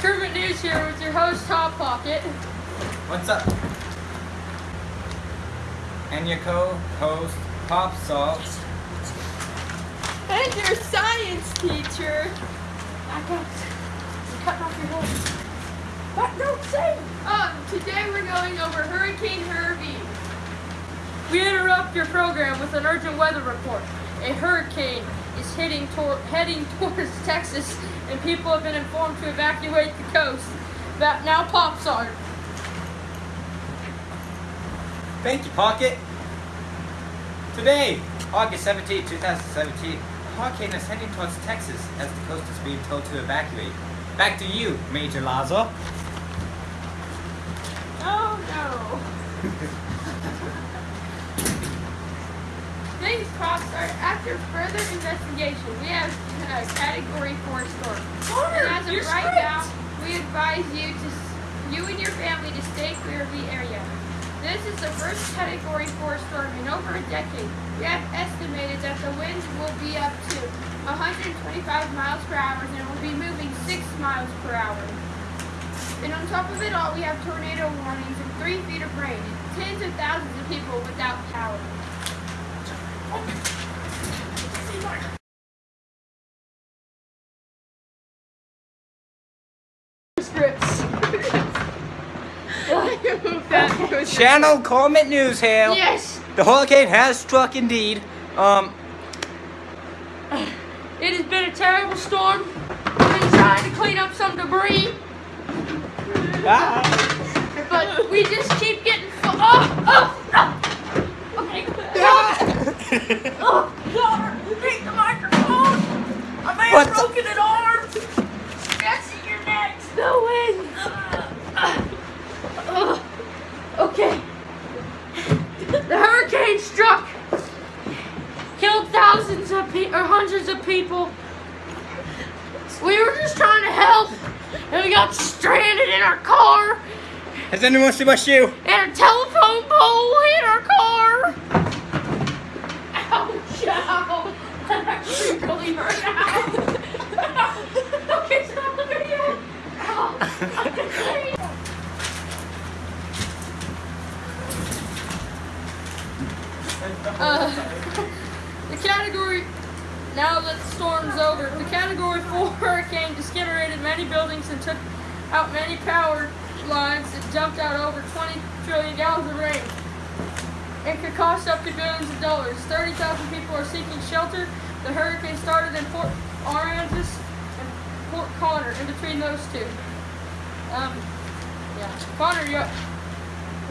Kermit News here with your host, Top Pocket. What's up? And your co-host, Pop Salt. And your science teacher. I got you cut off your head. What? Don't say. Um, today we're going over Hurricane Harvey. We interrupt your program with an urgent weather report. A hurricane is heading, tor- heading towards Texas, and people have been informed to evacuate the coast. That now pops art. Thank you, Pocket. Today, August 17, 2017, a hurricane is heading towards Texas as the coast is being told to evacuate. Back to you, Major Lazo. Oh no. Things crossed are after further investigation. We have a category four storm. and as of right strict. now, we advise you to you and your family to stay clear of the area. This is the first category four storm in over a decade. We have estimated that the winds will be up to 125 miles per hour and will be moving six miles per hour. And on top of it all, we have tornado warnings and three feet of rain tens of thousands of people without. Scripts. Channel Comet News here. yes, The hurricane has struck indeed. Um, it has been a terrible storm. We've been trying to clean up some debris, ah, but we just keep getting. Oh, oh. Okay. Oh, God, take the microphone. I may What have the- broken an arm. Jesse, you're next. No way. Ugh. okay. The hurricane struck. Killed thousands of people, or hundreds of people. We were just trying to help, and we got stranded in our car, has anyone seen my shoe? and a telephone pole hit our car. Uh, the category, now that the storm's over, the category 4 hurricane disintegrated many buildings and took out many power lines that dumped out over 20 trillion gallons of rain. It could cost up to billions of dollars. 30,000 people are seeking shelter. The hurricane started in Port Aransas and Port Connor, in between those two. Um, yeah. Connor, you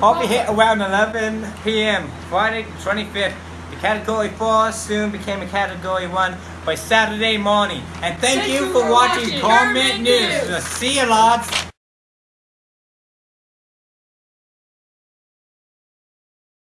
I'll be hit around 11 p.m. Friday the 25th. The Category 4 soon became a Category 1 by Saturday morning. And thank Thank you you for for watching watching Comment News. News. See you, lads.